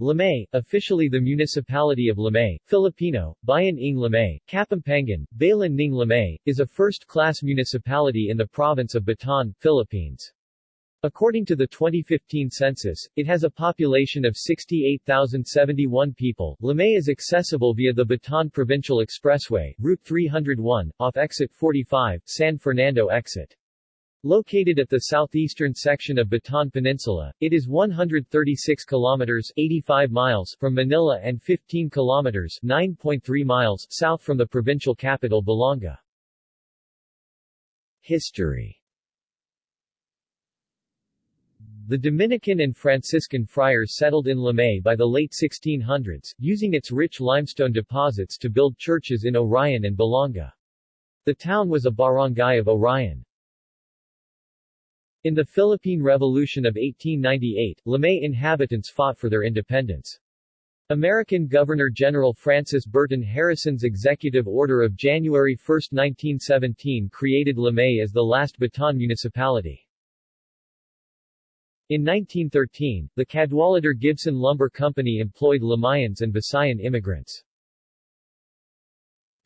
Limay, officially the Municipality of Limay, Filipino, Bayan ng Limay, Kapampangan, Bayan ng Limay, is a first-class municipality in the province of Bataan, Philippines. According to the 2015 census, it has a population of 68,071 people. Limay is accessible via the Bataan Provincial Expressway, Route 301, off exit 45, San Fernando exit. Located at the southeastern section of Bataan Peninsula, it is 136 kilometers 85 miles from Manila and 15 kilometers 9.3 miles south from the provincial capital Balanga. History The Dominican and Franciscan friars settled in Limay by the late 1600s, using its rich limestone deposits to build churches in Orion and Balanga. The town was a barangay of Orion. In the Philippine Revolution of 1898, Limay inhabitants fought for their independence. American Governor-General Francis Burton Harrison's executive order of January 1, 1917 created Limay as the last Bataan municipality. In 1913, the Cadwalader Gibson Lumber Company employed Limayans and Visayan immigrants.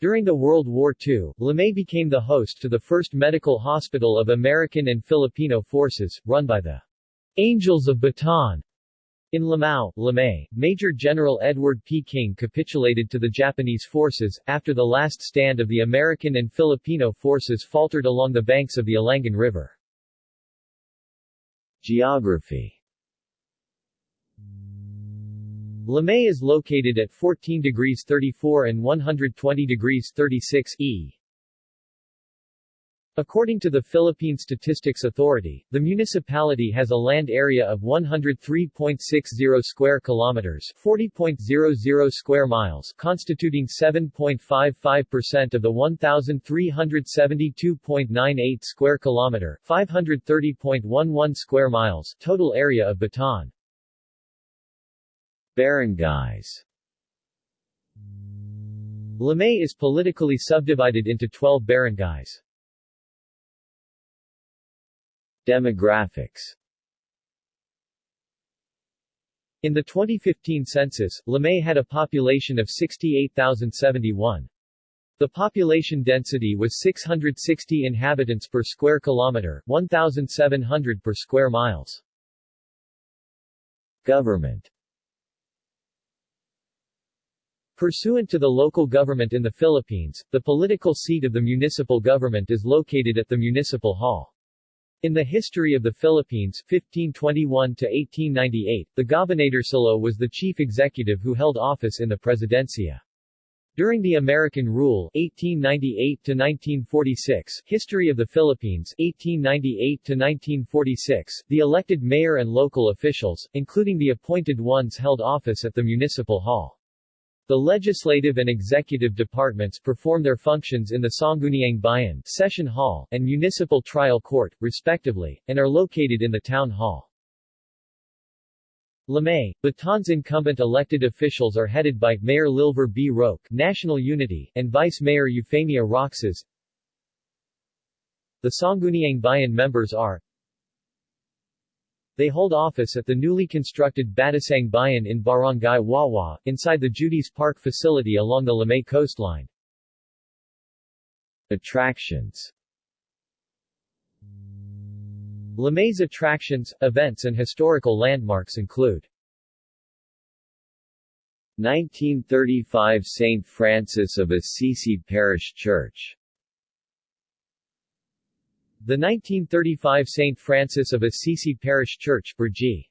During the World War II, Limay became the host to the first medical hospital of American and Filipino forces, run by the Angels of Bataan. In Lamao, Limay, Major General Edward P. King capitulated to the Japanese forces, after the last stand of the American and Filipino forces faltered along the banks of the Alangan River. Geography Limay is located at 14 degrees 34 and 120 degrees 36 E. According to the Philippine Statistics Authority, the municipality has a land area of 103.60 square kilometers, 40.00 square miles, constituting 7.55% of the 1372.98 square kilometer, 530.11 square miles total area of Bataan. Barangays Limay is politically subdivided into 12 barangays. Demographics In the 2015 census, Limay had a population of 68,071. The population density was 660 inhabitants per square kilometer, 1,700 per square miles. Government Pursuant to the local government in the Philippines, the political seat of the municipal government is located at the Municipal Hall. In the history of the Philippines 1521 to 1898, the Gobernadorcillo was the chief executive who held office in the Presidencia. During the American rule 1898 to 1946, History of the Philippines 1898 to 1946, the elected mayor and local officials, including the appointed ones held office at the municipal hall. The legislative and executive departments perform their functions in the Sangguniang Bayan Session Hall and Municipal Trial Court, respectively, and are located in the Town Hall. Limay, Bataan's incumbent elected officials are headed by Mayor Lilver B. Roque National Unity and Vice Mayor Euphemia Roxas. The Sangguniang Bayan members are they hold office at the newly constructed Batasang Bayan in Barangay Wawa, inside the Judy's Park facility along the Limay coastline. Attractions Limay's attractions, events and historical landmarks include 1935 St. Francis of Assisi Parish Church the 1935 St. Francis of Assisi Parish Church, Brgy.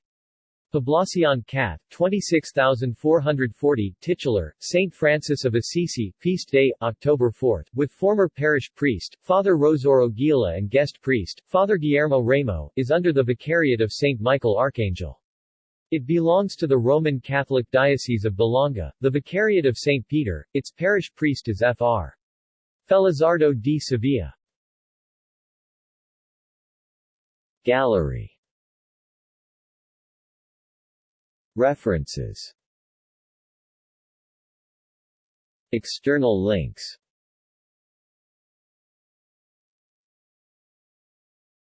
Poblacion Cat, 26,440, titular, St. Francis of Assisi, Feast Day, October 4, with former parish priest, Father Rosoro Gila and guest priest, Father Guillermo Ramo, is under the vicariate of St. Michael Archangel. It belongs to the Roman Catholic Diocese of Balanga, the Vicariate of St. Peter, its parish priest is Fr. Felizardo d Sevilla. Gallery. References. External links